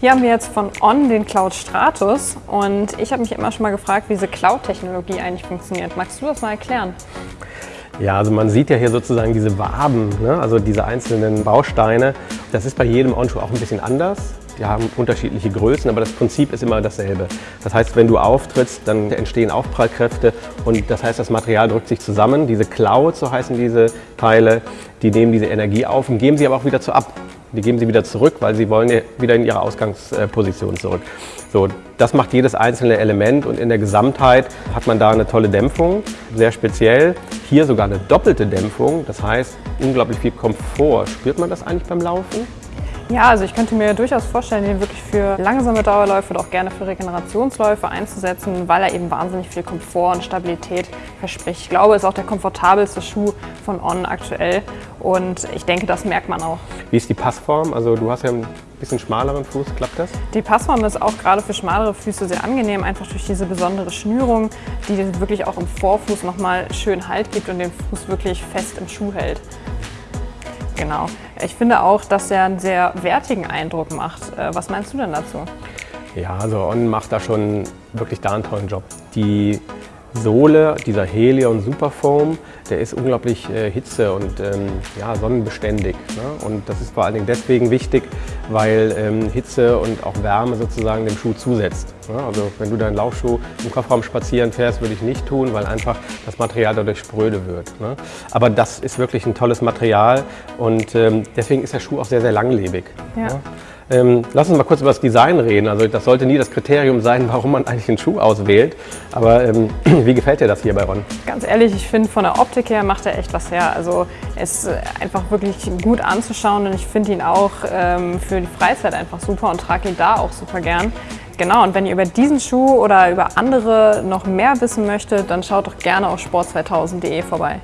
Hier haben wir jetzt von On den Cloud Stratus und ich habe mich immer schon mal gefragt, wie diese Cloud-Technologie eigentlich funktioniert. Magst du das mal erklären? Ja, also man sieht ja hier sozusagen diese Waben, ne? also diese einzelnen Bausteine. Das ist bei jedem On-Schuh auch ein bisschen anders. Die haben unterschiedliche Größen, aber das Prinzip ist immer dasselbe. Das heißt, wenn du auftrittst, dann entstehen Aufprallkräfte und das heißt, das Material drückt sich zusammen. Diese Clouds, so heißen diese Teile, die nehmen diese Energie auf und geben sie aber auch wieder zu ab. Die geben sie wieder zurück, weil sie wollen wieder in ihre Ausgangsposition zurück. So, das macht jedes einzelne Element und in der Gesamtheit hat man da eine tolle Dämpfung, sehr speziell. Hier sogar eine doppelte Dämpfung, das heißt unglaublich viel Komfort. Spürt man das eigentlich beim Laufen? Ja, also ich könnte mir durchaus vorstellen, den wirklich für langsame Dauerläufe oder auch gerne für Regenerationsläufe einzusetzen, weil er eben wahnsinnig viel Komfort und Stabilität verspricht. Ich glaube, es ist auch der komfortabelste Schuh von On aktuell und ich denke, das merkt man auch. Wie ist die Passform? Also du hast ja einen bisschen schmaleren Fuß, klappt das? Die Passform ist auch gerade für schmalere Füße sehr angenehm, einfach durch diese besondere Schnürung, die wirklich auch im Vorfuß nochmal schön Halt gibt und den Fuß wirklich fest im Schuh hält. Genau. Ich finde auch, dass er einen sehr wertigen Eindruck macht. Äh, was meinst du denn dazu? Ja, also On macht da schon wirklich da einen tollen Job. Die Sohle, dieser Helion Superfoam, der ist unglaublich äh, hitze- und ähm, ja, sonnenbeständig. Ne? Und das ist vor allen Dingen deswegen wichtig, weil ähm, Hitze und auch Wärme sozusagen dem Schuh zusetzt. Ne? Also wenn du deinen Laufschuh im Kofferraum spazieren fährst, würde ich nicht tun, weil einfach das Material dadurch spröde wird. Ne? Aber das ist wirklich ein tolles Material und ähm, deswegen ist der Schuh auch sehr, sehr langlebig. Ja. Ne? Ähm, lass uns mal kurz über das Design reden. Also das sollte nie das Kriterium sein, warum man eigentlich einen Schuh auswählt. Aber ähm, wie gefällt dir das hier bei Ron? Ganz ehrlich, ich finde von der Optik her macht er echt was her. Also er ist äh, einfach wirklich gut anzuschauen und ich finde ihn auch ähm, für die Freizeit einfach super und trage ihn da auch super gern. Genau, und wenn ihr über diesen Schuh oder über andere noch mehr wissen möchtet, dann schaut doch gerne auf sport2000.de vorbei.